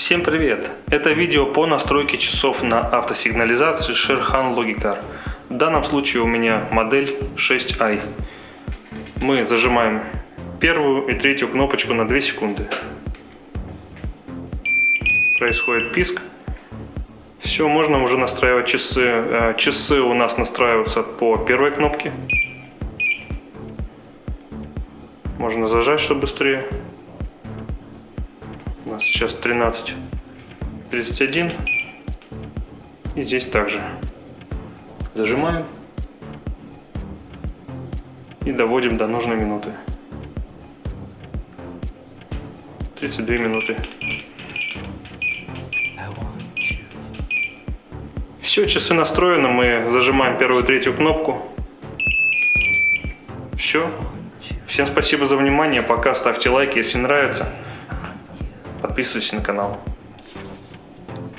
Всем привет! Это видео по настройке часов на автосигнализации Sherhan Logicar. В данном случае у меня модель 6i. Мы зажимаем первую и третью кнопочку на 2 секунды. Происходит писк. Все, можно уже настраивать часы. Э, часы у нас настраиваются по первой кнопке. Можно зажать, чтобы быстрее. У нас сейчас 13.31. И здесь также. Зажимаем. И доводим до нужной минуты. 32 минуты. Все, часы настроены. Мы зажимаем первую третью кнопку. Все. Всем спасибо за внимание. Пока ставьте лайки, если нравится. Подписывайтесь на канал.